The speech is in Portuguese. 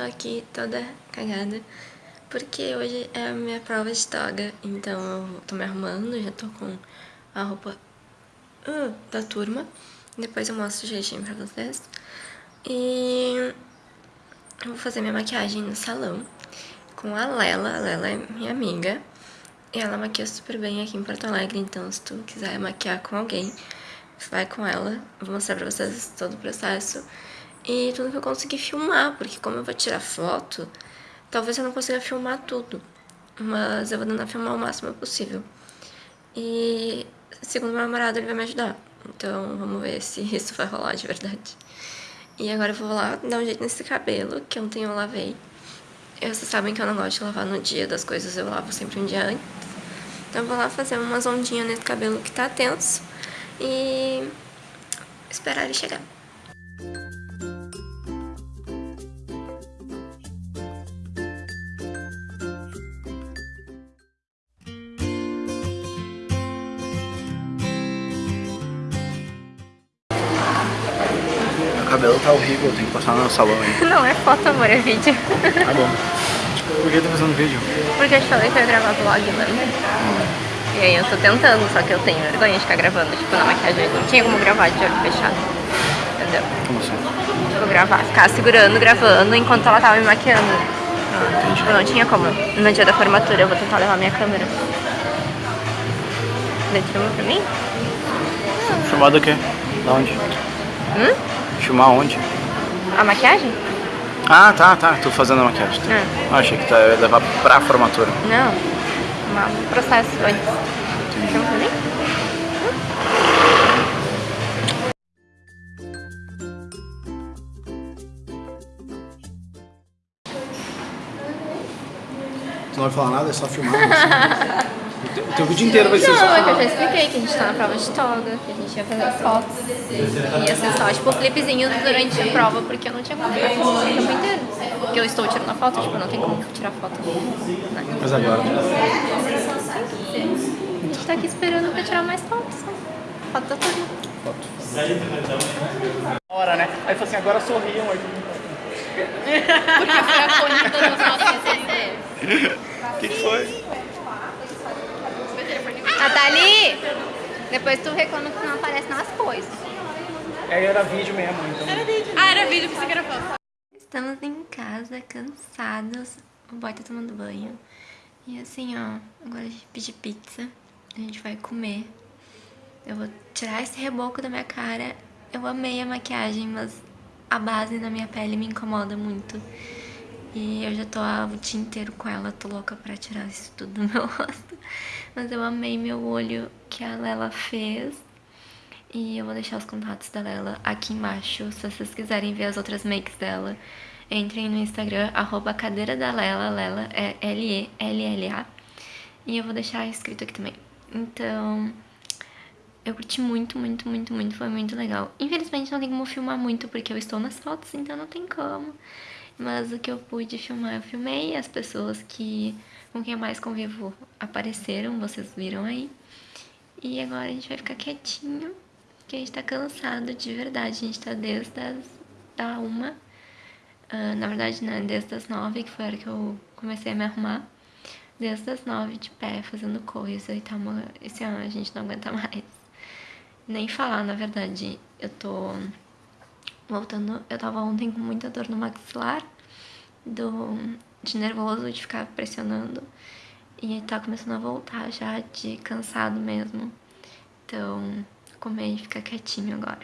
tô aqui toda cagada, porque hoje é a minha prova de toga, então eu tô me arrumando, já tô com a roupa uh, da turma, depois eu mostro jeitinho pra vocês. E eu vou fazer minha maquiagem no salão com a Lela, a Lela é minha amiga, e ela maquia super bem aqui em Porto Alegre, então se tu quiser maquiar com alguém, vai com ela, vou mostrar pra vocês todo o processo e tudo que eu consegui filmar, porque como eu vou tirar foto, talvez eu não consiga filmar tudo, mas eu vou tentar filmar o máximo possível. E segundo meu namorado, ele vai me ajudar, então vamos ver se isso vai rolar de verdade. E agora eu vou lá dar um jeito nesse cabelo, que ontem eu lavei. Vocês sabem que eu não gosto de lavar no dia das coisas, eu lavo sempre um dia antes. Então eu vou lá fazer umas ondinhas nesse cabelo que tá tenso e esperar ele chegar. Cabelo tá horrível, tem que passar no salão aí. Não é foto, amor, é vídeo. Tá bom. Por que tá fazendo vídeo? Porque eu te falei que eu ia gravar vlog, lembra? Hum. E aí eu tô tentando, só que eu tenho vergonha de ficar gravando, tipo, na maquiagem. Não tinha como gravar de olho fechado. Entendeu? Como assim? Tipo, gravar, ficar segurando, gravando, enquanto ela tava me maquiando. Ah, tipo, não tinha como. No dia da formatura eu vou tentar levar minha câmera. Daí filma pra mim? Filmar do quê? Da onde? Hum? Filmar onde? A maquiagem? Ah, tá, tá. Tô fazendo a maquiagem. Tá. Ah, achei que tu ia levar pra formatura. Não. Um processo antes. Entendi. Pra mim? Tu não vai falar nada, é só filmar. O teu vídeo inteiro vai ser não. Não, é que eu já expliquei que a gente tá na prova de toga, que a gente ia fazer as fotos. E ia ser só, tipo, clipezinhos durante a prova, porque eu não tinha como ficar filmando o tempo inteiro. Porque eu estou tirando a foto, tipo, não tem como tirar foto. Né? Mas agora... A gente tá aqui esperando pra tirar mais fotos. Foto da turma. Foto. Hora, né? Aí falou assim, agora sorriam. Porque foi a corrida do nosso. O que, que foi? Nathalie! Depois tu reclama que não aparece nas coisas. É, era vídeo mesmo, então. Era vídeo. Ah, era vídeo, pensei que era foto. Estamos em casa, cansados. O boy tá tomando banho. E assim, ó, agora a gente pedir pizza. A gente vai comer. Eu vou tirar esse reboco da minha cara. Eu amei a maquiagem, mas a base na minha pele me incomoda muito. E eu já tô o dia inteiro com ela, tô louca pra tirar isso tudo do meu rosto. Mas eu amei meu olho que a Lela fez. E eu vou deixar os contatos da Lela aqui embaixo, se vocês quiserem ver as outras makes dela. Entrem no Instagram, arroba cadeira da Lela, Lela é L-E-L-L-A. E eu vou deixar escrito aqui também. Então, eu curti muito, muito, muito, muito, foi muito legal. Infelizmente não tem como filmar muito, porque eu estou nas fotos, então não tem como. Mas o que eu pude filmar, eu filmei. As pessoas que com quem eu mais convivo apareceram, vocês viram aí. E agora a gente vai ficar quietinho, porque a gente tá cansado de verdade. A gente tá desde as da uma, uh, na verdade, né, desde as nove, que foi a hora que eu comecei a me arrumar. Desde as nove de pé, fazendo coisa e tal. Esse ano a gente não aguenta mais. Nem falar, na verdade. Eu tô voltando, eu tava ontem com muita dor no maxilar, do, de nervoso, de ficar pressionando, e tá começando a voltar já de cansado mesmo. Então, comer e ficar quietinho agora.